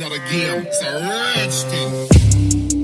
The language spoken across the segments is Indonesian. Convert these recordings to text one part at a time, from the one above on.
not a game, it's a rage thing.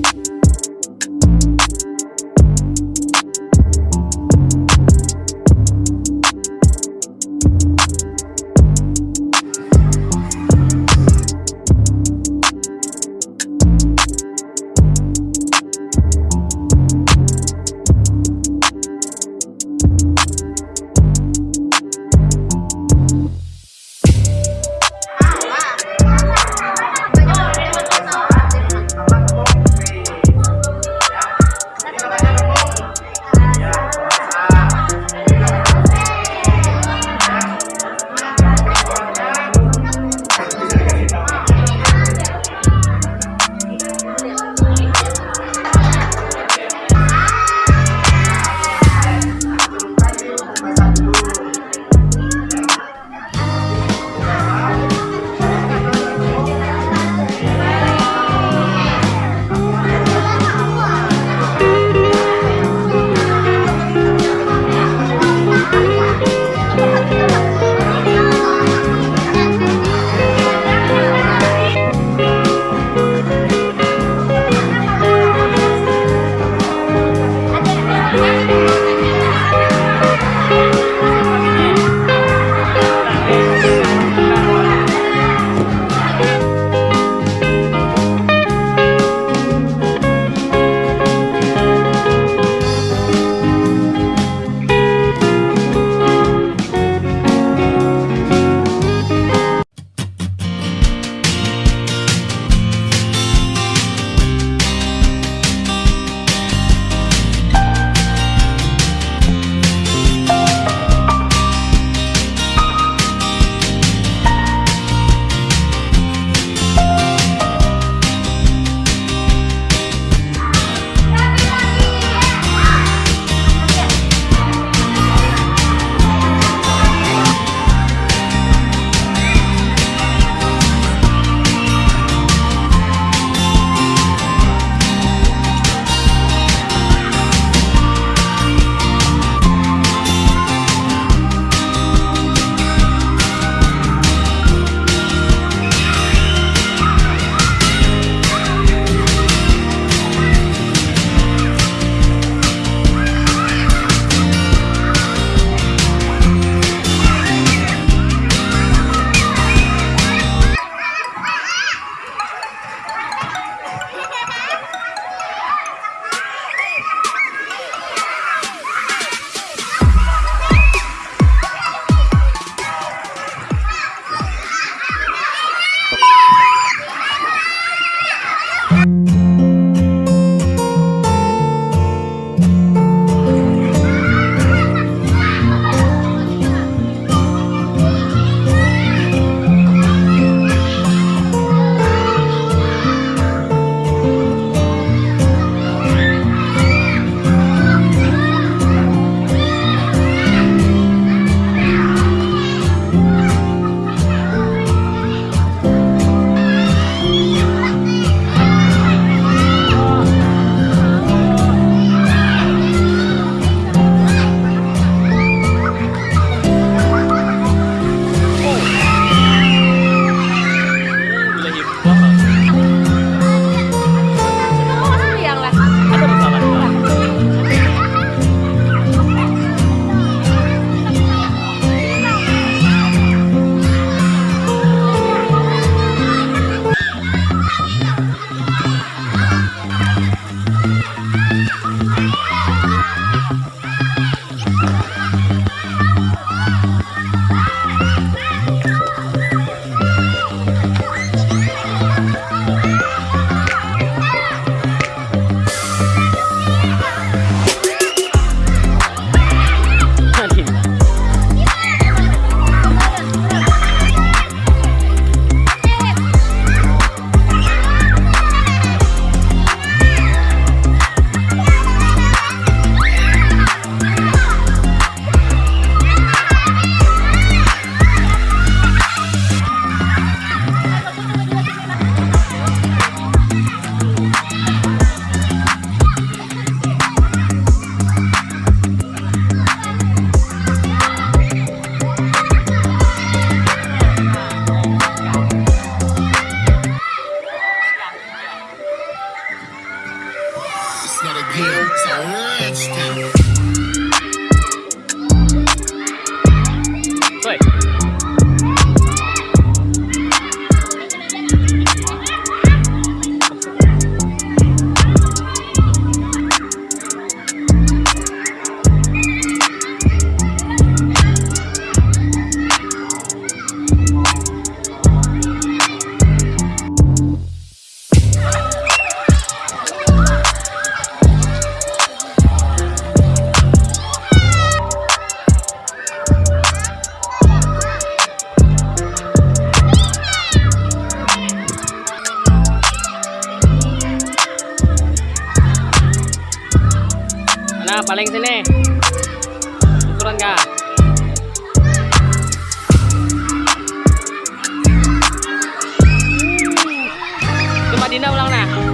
It's a rich. nih. Ukuran kak Cuma Dina ulang nah